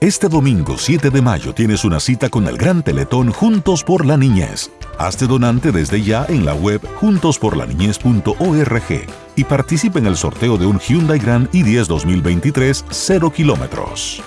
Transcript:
Este domingo 7 de mayo tienes una cita con el Gran Teletón Juntos por la Niñez. Hazte donante desde ya en la web juntosporlaniñez.org y participa en el sorteo de un Hyundai Grand i10 2023 0 kilómetros.